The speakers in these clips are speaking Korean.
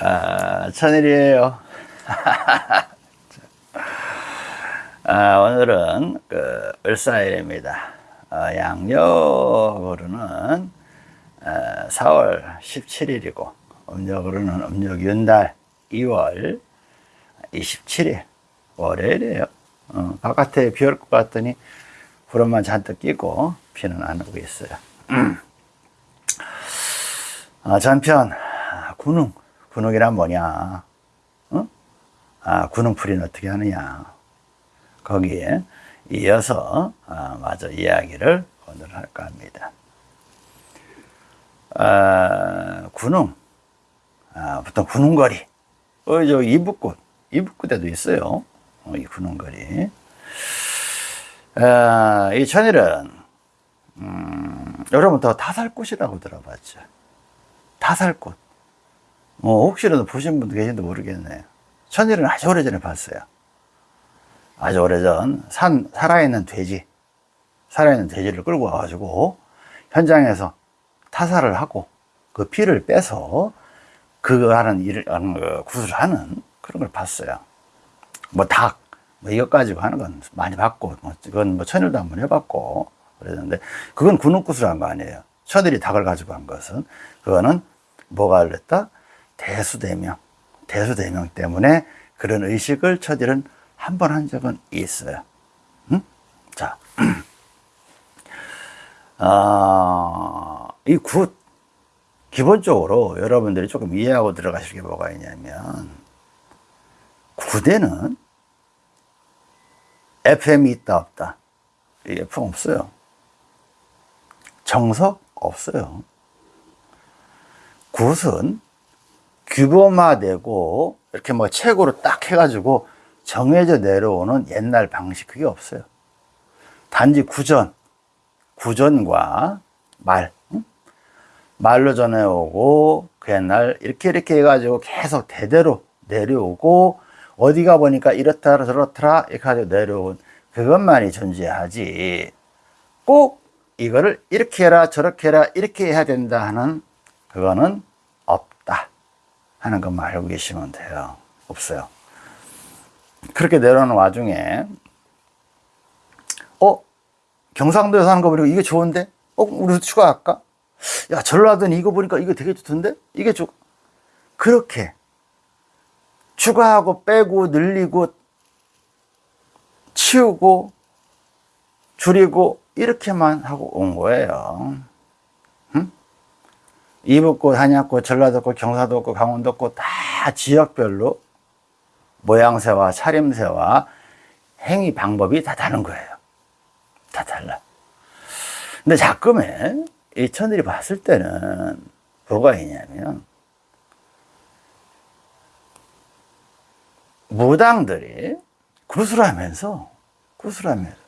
아, 천일이에요. 아, 오늘은 그 을사일입니다. 어, 양력으로는 어, 4월 17일이고 음력으로는 음력 윤달 2월 27일 월요일이에요. 어, 바깥에 비 올 것 같더니 구름만 잔뜩 끼고 비는 안 오고 있어요. 아, 전편 군웅 군웅이란 뭐냐? 어? 아, 군웅풀이는 어떻게 하느냐? 거기에 이어서 아, 마저 이야기를 오늘 할까 합니다. 아, 군웅, 아, 보통 군웅거리, 어, 저 이북꽃, 이북꽃에도 있어요. 어, 이 군웅거리. 아, 이 천일은 음, 여러분 더 타살꽃이라고 들어봤죠. 타살꽃. 뭐 혹시라도 보신 분도 계신지 모르겠네요. 천일은 아주 오래전에 봤어요. 아주 오래전 산 살아있는 돼지, 살아있는 돼지를 끌고 와가지고 현장에서 타살을 하고 그 피를 빼서 그거 하는 일을 하는 거 구슬을 하는 그런 걸 봤어요. 뭐 닭, 뭐 이것 가지고 하는 건 많이 봤고, 뭐 그건 뭐 천일도 한번 해봤고 그랬는데 그건 군웅굿을 한거 아니에요. 천일이 닭을 가지고 한 것은 그거는 뭐가 그랬다? 대수대명, 대수대명 때문에 그런 의식을 처들은 한 번 한 적은 있어요. 응? 자, 아, 이 굿, 기본적으로 여러분들이 조금 이해하고 들어가실 게 뭐가 있냐면, 구대는 FM이 있다, 없다. 이 FM 없어요. 정석 없어요. 굿은 규범화되고 이렇게 뭐 책으로 딱 해가지고 정해져 내려오는 옛날 방식 그게 없어요. 단지 구전, 구전과 말, 응? 말로 전해오고 그 옛날 이렇게 이렇게 해가지고 계속 대대로 내려오고 어디가 보니까 이렇다 저렇더라 이렇게 가지고 내려온 그것만이 존재하지 꼭 이거를 이렇게 해라 저렇게 해라 이렇게 해야 된다 하는 그거는 하는 것만 알고 계시면 돼요 없어요 그렇게 내려오는 와중에 어? 경상도에서 하는 거 보니까 이게 좋은데? 어? 우리도 추가할까? 야 전라도는 이거 보니까 이거 되게 좋던데? 이게 좋 그렇게 추가하고 빼고 늘리고 치우고 줄이고 이렇게만 하고 온 거예요 응? 이북꽃, 한약꽃, 전라도꽃, 경사도꽃, 강원도꽃 다 지역별로 모양새와 차림새와 행위 방법이 다 다른 거예요. 다 달라. 근데 자꾸만 이 천들이 봤을 때는 뭐가 있냐면 무당들이 구슬하면서 구슬하면서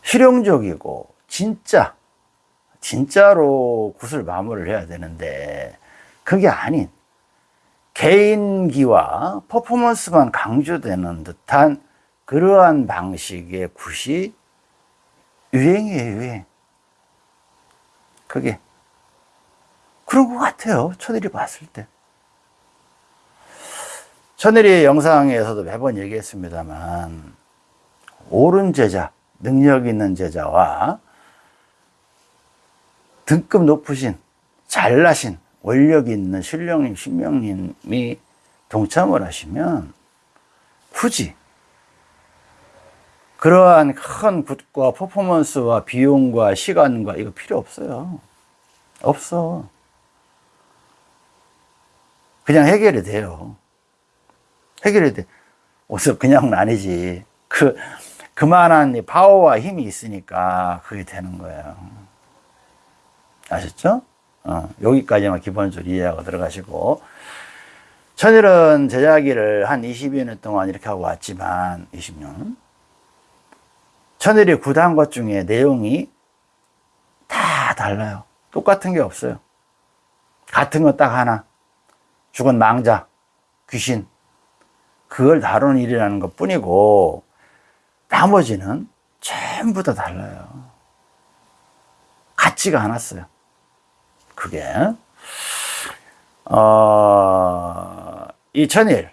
실용적이고 진짜 진짜로 굿을 마무리를 해야 되는데 그게 아닌 개인기와 퍼포먼스만 강조되는 듯한 그러한 방식의 굿이 유행이에요 유행. 그게. 그런 것 같아요 천일이 봤을 때. 천일이 영상에서도 매번 얘기했습니다만 옳은 제자 능력 있는 제자와 등급 높으신 잘나신 원력 있는 신령님 신명님이 동참을 하시면 굳이 그러한 큰 굿과 퍼포먼스와 비용과 시간과 이거 필요 없어요. 없어. 그냥 해결이 돼요. 해결이 돼. 어서 그냥은 아니지. 그 그만한 파워와 힘이 있으니까 그게 되는 거예요. 아셨죠? 어, 여기까지만 기본적으로 이해하고 들어가시고 천일은 제자기를 한 20여 년 동안 이렇게 하고 왔지만 20년 천일이 구단 것 중에 내용이 다 달라요. 똑같은 게 없어요. 같은 거딱 하나 죽은 망자, 귀신 그걸 다루는 일이라는 것 뿐이고 나머지는 전부 다 달라요. 같지가 않았어요. 그게. 어, 이 천일.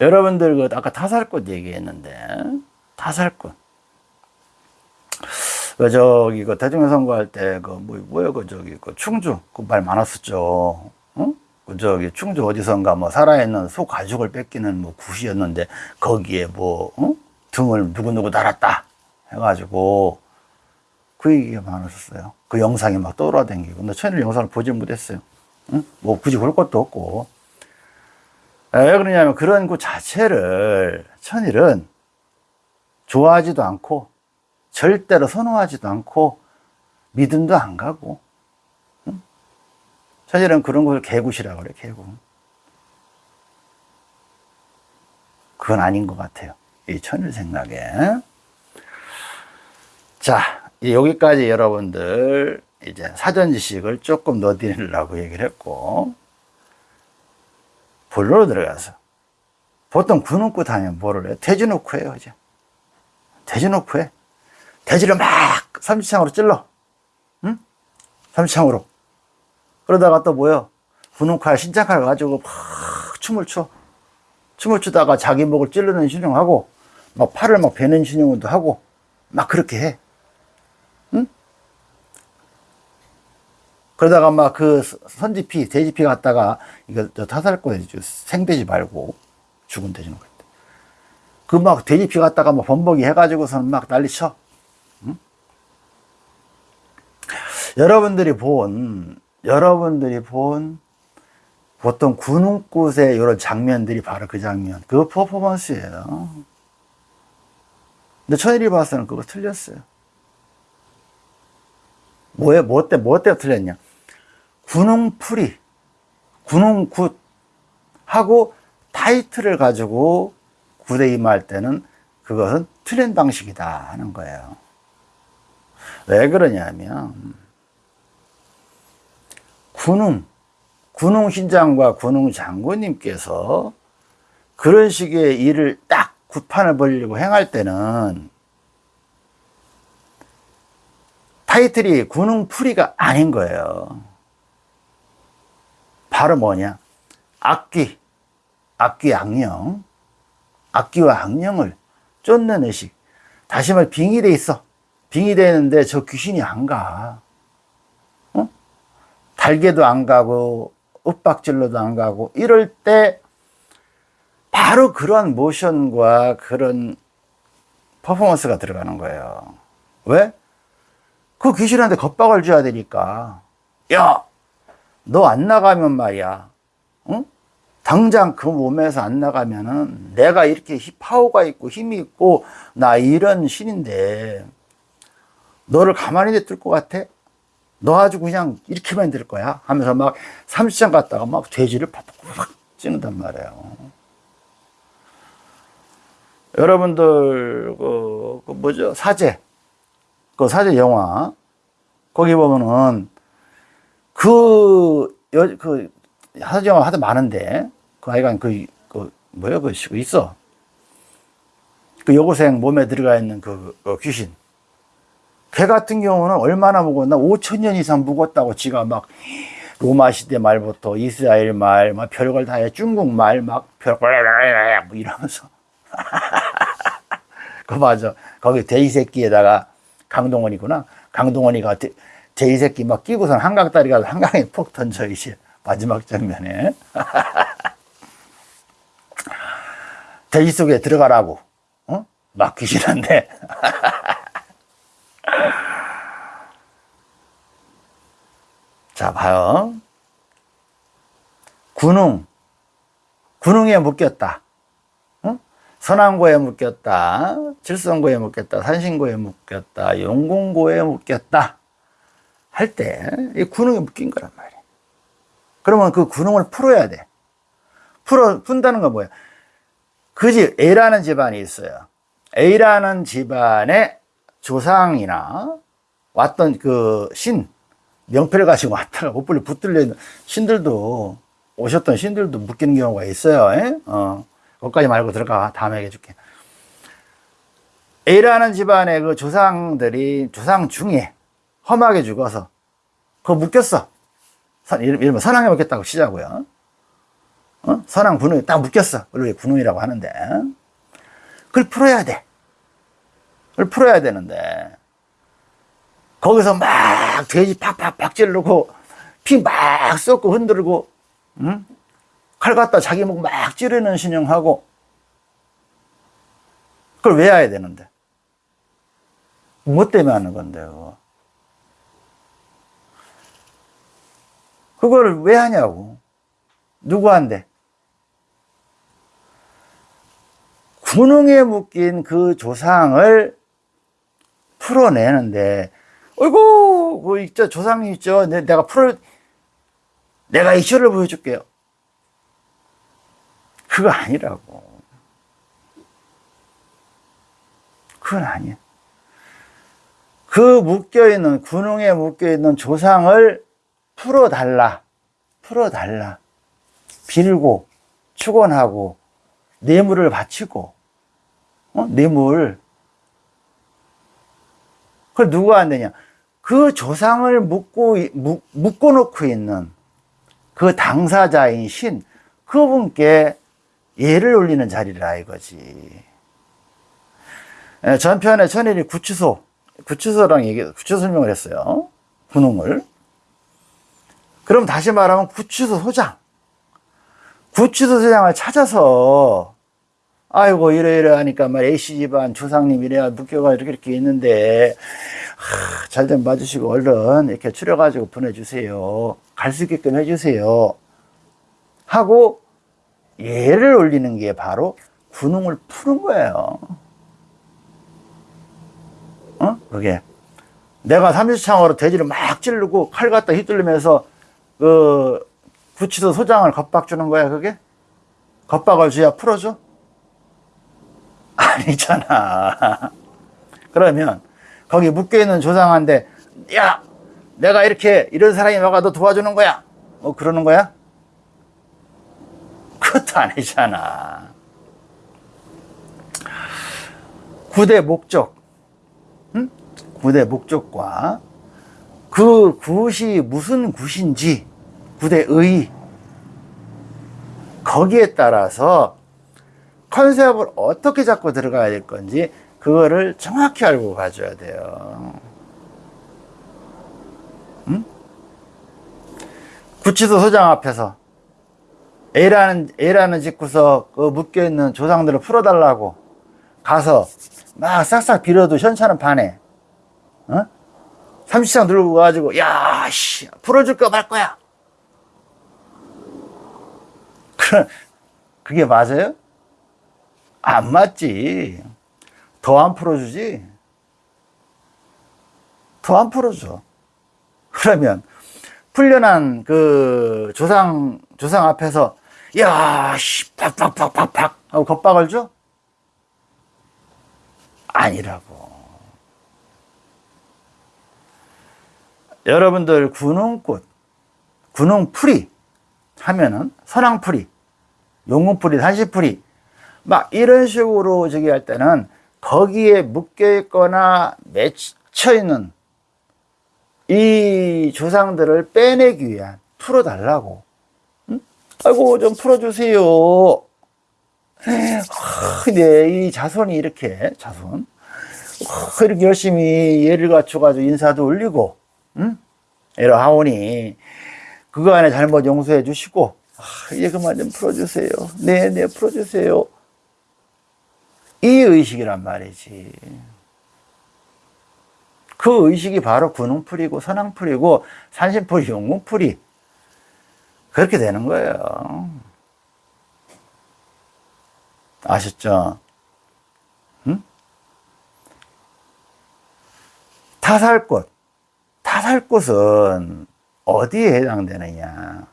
여러분들 그 아까 타살꽃 얘기했는데 타살꽃. 그 저기 그 대통령 선거할 때 그 뭐 뭐야 그 저기 그 충주 그 말 많았었죠. 응? 그 저기 충주 어디선가 뭐 살아있는 소 가죽을 뺏기는 뭐 굿이었는데 거기에 뭐 응? 등을 누구 누구 달았다 해가지고 그 얘기가 많았었어요. 그 영상이 막 떠돌아다니고 근데 천일 영상을 보지 못했어요. 응? 뭐 굳이 볼 것도 없고 왜 그러냐면 그런 그 자체를 천일은 좋아하지도 않고 절대로 선호하지도 않고 믿음도 안 가고 응? 천일은 그런 걸 개굿이라고 그래 개굿 그건 아닌 것 같아요 이 천일 생각에 자 여기까지 여러분들 이제 사전 지식을 조금 넣어드리려고 얘기를 했고 본론으로 들어가서 보통 군웅구 다니면 뭐를 해요? 돼지 놓고 해요 이제. 돼지 놓고 해. 돼지를 막 삼지창으로 찔러. 응? 삼지창으로. 그러다가 또 뭐요? 군웅칼 신장칼 가지고 막 춤을 춰. 춤을 추다가 자기 목을 찌르는 신용하고 막 팔을 막 베는 신용도 하고 막 그렇게 해 그러다가 막 그 선지피, 돼지피 갖다가 이거 저 타살꾼에 생돼지 말고 죽은 돼지 놓고 그막 돼지피 갖다가 막 범벅이 해가지고서는 막 난리 쳐. 응? 여러분들이 본 여러분들이 본 보통 군웅꽃의 이런 장면들이 바로 그 장면, 그 퍼포먼스예요. 근데 천일이 봐서는 그거 틀렸어요. 뭐에, 뭐 때, 뭐 때가 틀렸냐. 군웅풀이, 군웅굿 하고 타이틀을 가지고 굿에 임할 때는 그것은 틀린 방식이다 하는 거예요. 왜 그러냐면, 군웅, 군웅 신장과 군웅 장군님께서 그런 식의 일을 딱 구판을 벌리고 행할 때는 타이틀이 군웅풀이가 아닌 거예요. 바로 뭐냐? 악귀, 악귀 악령, 악귀와 악령을 쫓는 의식. 다시 말해 빙의돼 있어. 빙의돼 있는데 저 귀신이 안 가. 어? 달개도 안 가고 윽박질러도 안 가고 이럴 때 바로 그러한 모션과 그런 퍼포먼스가 들어가는 거예요. 왜? 그 귀신한테 겁박을 줘야 되니까. 야, 너 안 나가면 말이야. 응? 당장 그 몸에서 안 나가면은 내가 이렇게 파워가 있고 힘이 있고 나 이런 신인데 너를 가만히 냅둘 것 같아? 너 아주 그냥 이렇게만 될 거야 하면서 막 삼시장 갔다가 막 돼지를 팍팍팍 찌는단 말이에요. 여러분들 그, 그 뭐죠 사제 그 사제 영화 거기 보면은 그, 여, 그, 영화 하도 많은데 그 아이가 그, 그 뭐야 그 있어 그 여고생 몸에 들어가 있는 그, 그 귀신 걔 같은 경우는 얼마나 묵었나 5천 년 이상 묵었다고 지가 막 로마 시대 말부터 이스라엘 말, 막 별걸 다 해. 중국 말, 막 별걸 뭐 이러면서. 그 맞아. 거기 돼지 새끼에다가 강동원이구나. 강동원이가 돼, 돼지 새끼 막 끼고선 한강다리 가서 한강에 푹 던져 이제 마지막 장면에. 돼지 속에 들어가라고. 어? 막 귀신한데. 자, 봐요. 군웅. 군웅에 묶였다. 어? 선안고에 묶였다. 칠성고에 묶였다. 산신고에 묶였다. 용궁고에 묶였다. 할 때, 이 군웅에 묶인 거란 말이에요. 그러면 그 군웅을 풀어야 돼. 풀어, 푼다는 건 뭐야? 그 집, A라는 집안이 있어요. A라는 집안의 조상이나 왔던 그 신, 명패를 가지고 왔다가 옷불리 붙들려 있는 신들도 오셨던 신들도 묶이는 경우가 있어요. 에? 어, 거기까지 말고 들어가. 다음에 얘기해줄게. A라는 집안의 그 조상들이 조상 중에 험하게 죽어서 그거 묶였어. 들면 선왕에 묶였다고 치자고요. 어? 선왕 분홍이 딱 묶였어. 원래 분홍이라고 하는데. 그걸 풀어야 돼. 그걸 풀어야 되는데. 거기서 막 돼지 팍팍팍 찌르고 피 막 쏟고 흔들고 응? 칼 갖다 자기 목 막 찌르는 신용하고 그걸 왜 해야 되는데? 뭐 때문에 하는 건데, 그 그걸 왜 하냐고. 누구한테? 군웅에 묶인 그 조상을 풀어내는데, 어이구, 그 있죠, 조상이 있죠. 내- 내가 풀어, 내가 이슈를 보여줄게요. 그거 아니라고. 그건 아니야. 그 묶여있는, 군웅에 묶여있는 조상을 풀어달라. 풀어달라. 빌고, 축원하고, 뇌물을 바치고, 어? 뇌물. 그걸 누가 안 되냐? 그 조상을 묶고, 묶, 묶어놓고 있는 그 당사자인 신, 그분께 예를 올리는 자리라 이거지. 예, 전편에 천일이 구치소, 구치소랑 얘기, 구치소 설명을 했어요. 군웅을. 그럼 다시 말하면 구치소 소장. 구치소 소장을 찾아서, 아이고, 이래 이래 하니까 말 A씨 집안 조상님 이래야 묶여가 이렇게 이렇게 있는데, 잘 좀 봐주시고, 얼른 이렇게 추려가지고 보내주세요. 갈 수 있게끔 해주세요. 하고, 예를 올리는 게 바로 군웅을 푸는 거예요. 어? 그게. 내가 삼지창으로 돼지를 막 찌르고 칼 갖다 휘둘리면서 그 구치소 소장을 겁박 주는 거야, 그게? 겁박을 줘야 풀어줘? 아니잖아. 그러면 거기 묶여있는 조상한테 야, 내가 이렇게 이런 사람이 와가 너 도와주는 거야. 뭐 그러는 거야? 그것도 아니잖아. 구대 목적. 응? 구대 목적과 그 굿이 무슨 굿인지 구대의 거기에 따라서 컨셉을 어떻게 잡고 들어가야 될 건지 그거를 정확히 알고 가줘야 돼요. 응? 구치소 소장 앞에서 A라는, A라는 집구석 그 묶여있는 조상들을 풀어달라고 가서 막 싹싹 빌어도 현찰은 반해. 어? 삼시장 들고 가가지고, 야, 씨, 풀어줄까 말 거야. 그, 그게 맞아요? 안 맞지. 더 안 풀어주지. 더 안 풀어줘. 그러면, 풀려난 그 조상, 조상 앞에서, 야, 씨, 팍팍팍팍팍 하고 겁박을 줘? 아니라고. 여러분들 군웅꽃, 군웅풀이 하면은 선왕풀이, 용궁풀이, 한시풀이 막 이런 식으로 저기 할 때는 거기에 묶여 있거나 맺혀 있는 이 조상들을 빼내기 위한 풀어달라고. 응? 아이고 좀 풀어주세요. 근데 이 자손이 이렇게 자손 아, 이렇게 열심히 예를 갖춰가지고 인사도 올리고 응? 이러 하오니 그거 안에 잘못 용서해 주시고 아, 이제 그만 좀 풀어주세요. 네네 네, 풀어주세요. 이 의식이란 말이지. 그 의식이 바로 군웅풀이고 선왕풀이고 산신풀이 용궁풀이 그렇게 되는 거예요. 아셨죠? 응? 타살꽃. 타살꽃은 어디에 해당되느냐?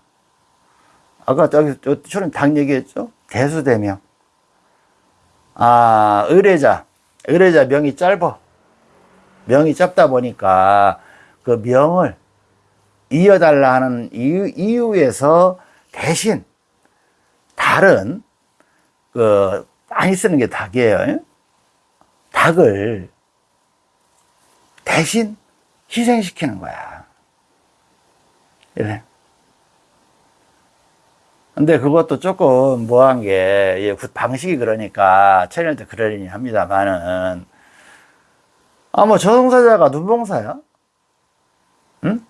아까 저기, 저처럼 당 얘기했죠? 대수대명. 아, 의뢰자. 의뢰자 명이 짧아. 명이 짧다 보니까 그 명을 이어달라 하는 이유, 이유에서 대신 다른 그 많이 쓰는 게 닭이에요. 닭을 대신 희생시키는 거야. 이래. 근데 그것도 조금 뭐한 게, 예, 그 방식이 그러니까, 천일도 그러려니 합니다만은, 아, 뭐, 저승사자가 눈봉사야? 응?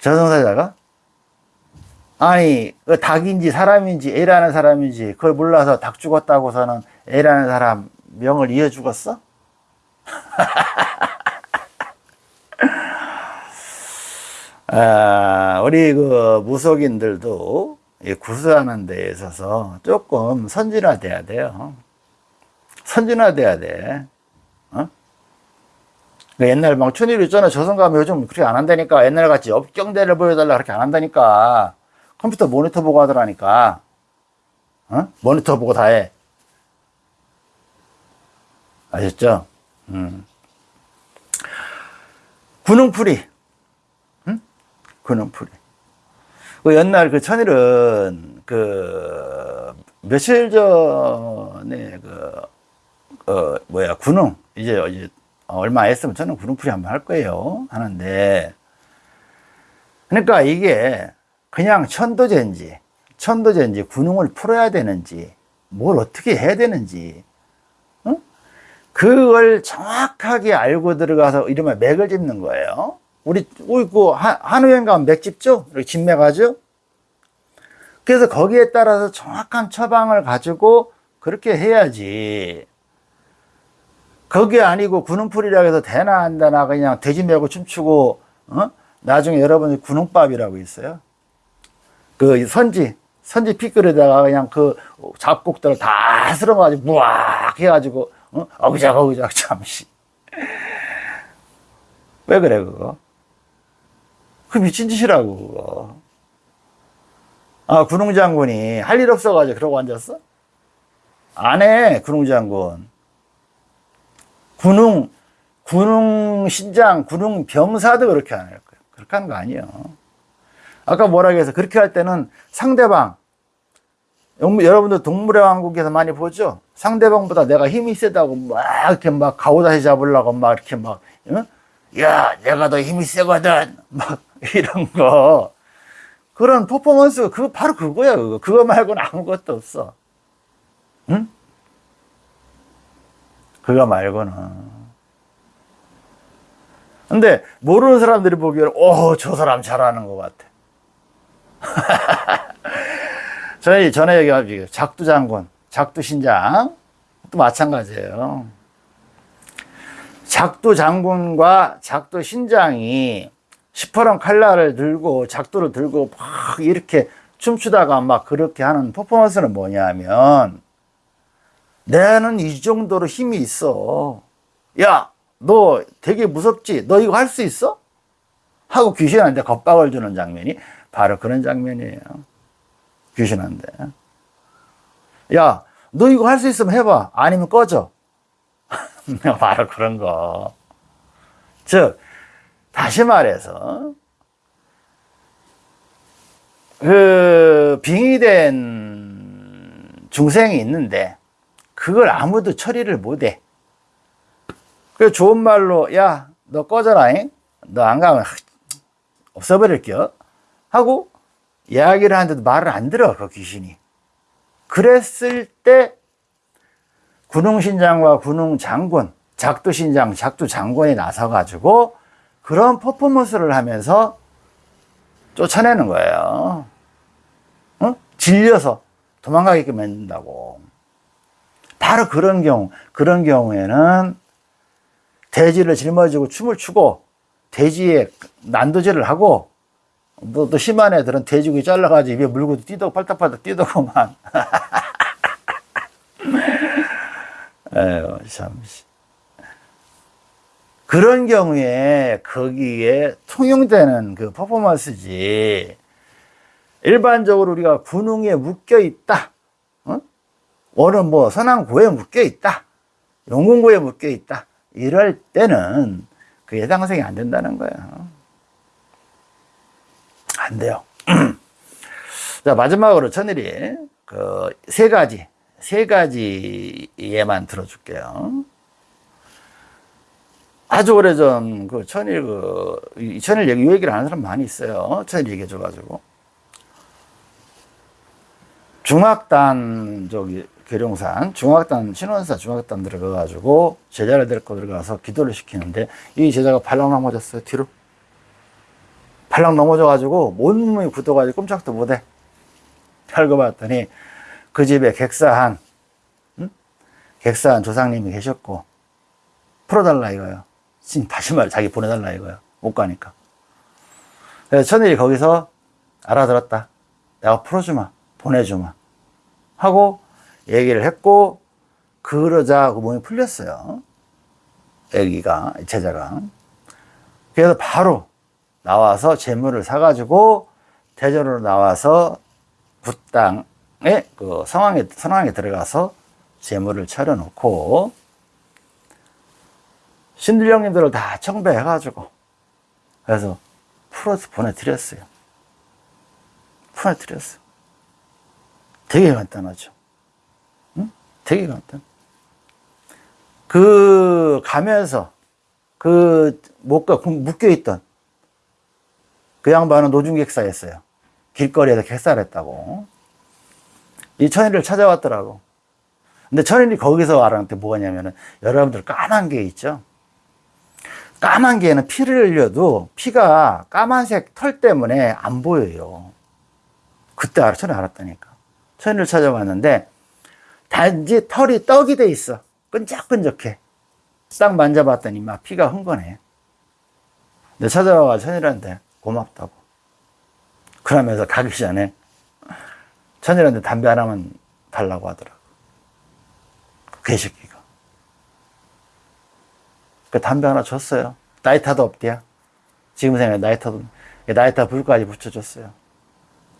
저승사자가? 아니, 그 닭인지 사람인지 애라는 사람인지 그걸 몰라서 닭 죽었다고서는 애라는 사람 명을 이어 죽었어? 아, 우리 그 무속인들도 이 구수하는 데 있어서 조금 선진화돼야 돼요. 선진화돼야 돼. 어? 그 옛날 막 춘일 있잖아. 저승 가면 요즘 그렇게 안 한다니까. 옛날 같이 업경대를 보여달라 그렇게 안 한다니까. 컴퓨터 모니터 보고 하더라니까. 어? 모니터 보고 다 해. 아셨죠? 음. 군웅풀이. 응? 군웅풀이. 그 옛날 그 천일은 그 며칠 전에 그, 어, 뭐야, 군웅. 이제, 이제 얼마 있으면 저는 군웅풀이 한번 할 거예요. 하는데. 그러니까 이게 그냥 천도제인지, 천도제인지 군웅을 풀어야 되는지, 뭘 어떻게 해야 되는지, 어? 그걸 정확하게 알고 들어가서 이러면 맥을 짚는 거예요. 우리, 우리 그 한우행 가면 맥 짚죠? 이렇게 진맥하죠? 그래서 거기에 따라서 정확한 처방을 가지고 그렇게 해야지. 그게 아니고 군웅풀이라고 해서 안 되나 그냥 돼지 메고 춤추고, 어? 나중에 여러분이 군웅밥이라고 있어요. 그 선지, 선지 피클에다가 그냥 그 잡곡들을 다 쓸어가지고 무악 해가지고, 어? 어그작 어그작 잠시. 왜 그래, 그거? 그 미친 짓이라고, 그거. 아, 군웅장군이 할 일 없어가지고 그러고 앉았어? 안 해, 군웅장군. 군웅, 군웅 신장, 군웅 병사도 그렇게 안 할 거야. 그렇게 하는 거 아니에요. 아까 뭐라 해서 그렇게 할 때는 상대방, 여러분들 동물의 왕국에서 많이 보죠? 상대방보다 내가 힘이 세다고 막 이렇게 막 가오다시 잡으려고 막 이렇게 막, 응? 야, 내가 더 힘이 세거든. 막 이런 거. 그런 퍼포먼스, 그거 바로 그거야, 그거. 그거 말고는 아무것도 없어. 응? 그거 말고는. 근데 모르는 사람들이 보기에는, 오, 저 사람 잘하는 것 같아. 저희 전에 얘기하죠. 작두 장군, 작두 신장. 또 마찬가지예요. 작두 장군과 작두 신장이 시퍼런 칼날을 들고 작두를 들고 막 이렇게 춤추다가 막 그렇게 하는 퍼포먼스는 뭐냐면 내는 이 정도로 힘이 있어. 야, 너 되게 무섭지? 너 이거 할 수 있어? 하고 귀신한테 겁박을 주는 장면이 바로 그런 장면이에요. 귀신한테. 야, 너 이거 할 수 있으면 해봐. 아니면 꺼져. 바로 그런 거. 즉, 다시 말해서, 그, 빙의된 중생이 있는데, 그걸 아무도 처리를 못 해. 그 좋은 말로, 야, 너 꺼져라, 너안 가면 없어버릴게요. 하고, 이야기를 하는데도 말을 안 들어, 그 귀신이. 그랬을 때, 군웅신장과 군웅장군, 작두신장, 작두장군이 나서가지고 그런 퍼포먼스를 하면서 쫓아내는 거예요. 어? 질려서 도망가게 만든다고. 바로 그런 경우, 그런 경우에는 돼지를 짊어지고 춤을 추고 돼지에 난도질을 하고 또, 또 심한 애들은 돼지고기 잘라가지고 입에 물고 뛰도 팔딱팔딱 뛰더구만. 에휴, 참. 그런 경우에 거기에 통용되는 그 퍼포먼스지. 일반적으로 우리가 군웅에 묶여 있다. 어? 어느 뭐 선왕고에 묶여 있다. 용궁고에 묶여 있다. 이럴 때는 그 예당성이 안 된다는 거예요. 안 돼요. 자, 마지막으로 천일이 그 세 가지, 세 가지 예만 들어줄게요. 아주 오래전 그 천일 그, 이 천일 얘기, 이 얘기를 아는 사람 많이 있어요. 천일 얘기해 줘가지고. 중학단 저기 계룡산 중학단 신원사 중학단 들어가가지고 제자를 데리고 들어가서 기도를 시키는데 이 제자가 발랑 넘어졌어요 뒤로 발랑 넘어져가지고 온몸이 굳어가지고 꼼짝도 못해 혈고 봤더니 그 집에 객사한 응? 객사한 조상님이 계셨고 풀어달라 이거요. 진 다시 말 자기 보내달라 이거요. 못 가니까. 그래서 천일이 거기서 알아들었다. 내가 풀어주마 보내주마 하고 얘기를 했고 그러자 그 몸이 풀렸어요. 애기가 제자가. 그래서 바로 나와서 재물을 사가지고 대전으로 나와서 굿땅에 그 성황에 선왕에 들어가서 재물을 차려놓고 신들령님들을 다 청배해가지고 그래서 풀어서 보내드렸어요. 보내드렸어. 되게 간단하죠. 응? 되게 간단. 그 가면서 그 목과 묶여있던 그 양반은 노중객사였어요. 길거리에서 객사를 했다고. 이 천일을 찾아왔더라고. 근데 천일이 거기서 알아는 게 뭐냐면은 여러분들 까만 게 있죠. 까만 게는 피를 흘려도 피가 까만색 털 때문에 안 보여요. 그때 알아, 천일 알았다니까. 천일을 찾아왔는데 단지 털이 떡이 돼 있어. 끈적끈적해. 싹 만져봤더니 막 피가 흥건해. 근데 찾아와가지고 천일한테 고맙다고. 그러면서 가기 전에 천일한테 담배 하나만 달라고 하더라고. 그 개새끼가. 그 담배 하나 줬어요. 나이타도 없대요. 지금 생각해 나이타도 나이타 불까지 붙여줬어요.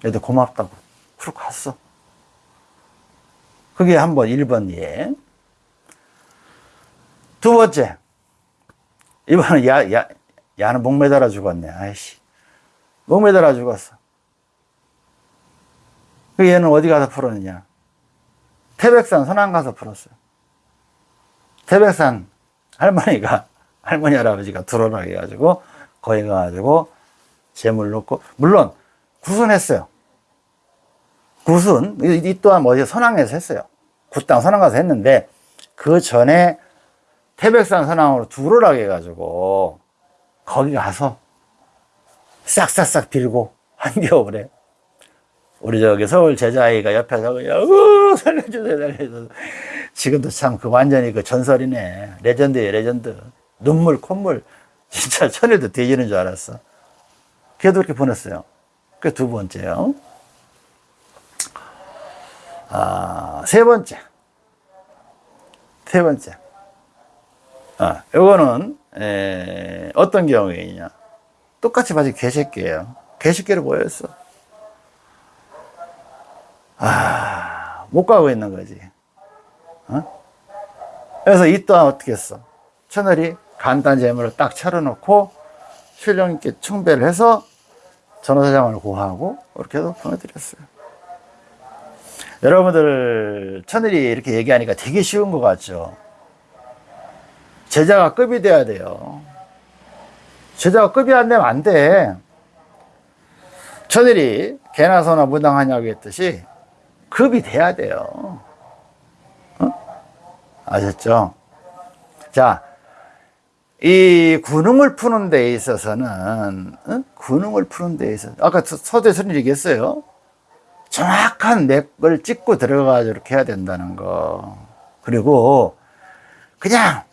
얘도 고맙다고. 그러고 갔어. 그게 한 번, 1번 예. 두 번째. 이번은 야, 야, 야는 목 매달아 죽었네. 아이씨. 목 매달아 죽었어. 그 얘는 어디 가서 풀었느냐? 태백산 선안 가서 풀었어요. 태백산 할머니가, 할머니 할아버지가 들어오라 해가지고, 거기 가가지고, 재물 놓고, 물론, 구순했어요. 구순, 이, 이 또한 어디 선왕에서 했어요. 굿당 선왕 가서 했는데, 그 전에 태백산 선왕으로 두로라 해가지고, 거기 가서 싹싹싹 빌고, 한겨울에. 우리 저기 서울 제자아이가 옆에서 그냥, 어, 살려주세요, 살려주세요. 지금도 참 그 완전히 그 전설이네. 레전드예요, 레전드. 눈물, 콧물. 진짜 천일도 뒤지는 줄 알았어. 걔도 이렇게 보냈어요. 그 두 번째요. 아, 세 번째. 세 번째. 아, 요거는, 에, 어떤 경우에냐. 똑같이 봐도 개새끼예요. 개새끼로 보였어. 아, 못 가고 있는 거지. 어? 그래서 이 또한 어떻게 했어? 천을이 간단 재물을 딱 차려놓고 신령님께 충배를 해서 전화사장을 고하고 이렇게 해서 보내드렸어요. 여러분들 천일이 이렇게 얘기하니까 되게 쉬운 것 같죠? 제자가 급이 돼야 돼요. 제자가 급이 안 되면 안 돼. 천일이 개나 소나 무당하냐고 했듯이 급이 돼야 돼요. 어? 아셨죠? 자, 이 군웅을 푸는 데 있어서는, 어? 군웅을 푸는 데 있어서, 아까 서대 선생님 얘기했어요. 정확한 맥을 찍고 들어가서 이렇게 해야 된다는 거. 그리고, 그냥,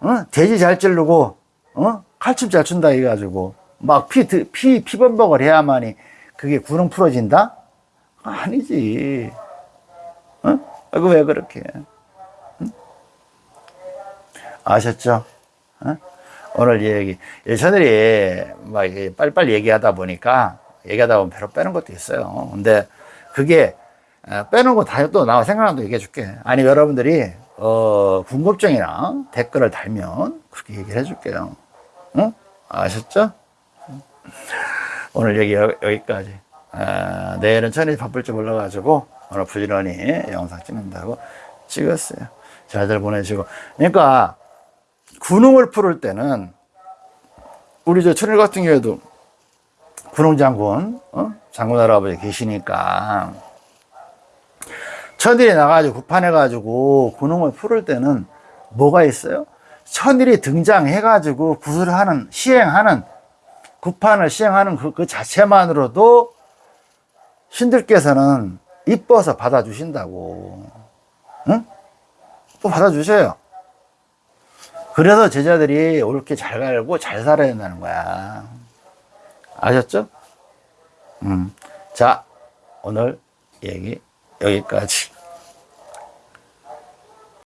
어? 돼지 잘 찌르고, 어? 칼춤 잘 춘다 해가지고, 막 피, 피, 피범벅을 해야만이 그게 군웅 풀어진다? 아니지. 어? 그 왜 그렇게? 응? 아셨죠? 어? 오늘 얘기, 예전에 막 빨리빨리 얘기하다 보니까 얘기하다 보면 배로 빼는 것도 있어요. 근데 그게 어, 빼는 거 다 또 나와 생각나는 거 얘기해 줄게. 아니, 여러분들이 어, 궁금증이나 댓글을 달면 그렇게 얘기를 해 줄게요. 응? 아셨죠? 오늘 얘기 여기까지. 아, 내일은 천일이 바쁠 줄 몰라가지고 오늘 부지런히 영상 찍는다고 찍었어요. 잘들 보내시고. 그러니까 군웅을 풀을 때는 우리 저 천일 같은 경우에도 군웅 장군, 어? 장군 할아버지 계시니까 천일이 나가지고 구판해 가지고 군음을 풀을 때는 뭐가 있어요? 천일이 등장해 가지고 구슬을 하는, 시행하는, 구판을 시행하는 그, 그 자체만으로도 신들께서는 이뻐서 받아주신다고. 응? 또 받아주셔요. 그래서 제자들이 옳게 잘 갈고 잘 살아야 된다는 거야. 아셨죠? 음. 자, 오늘 얘기 여기까지.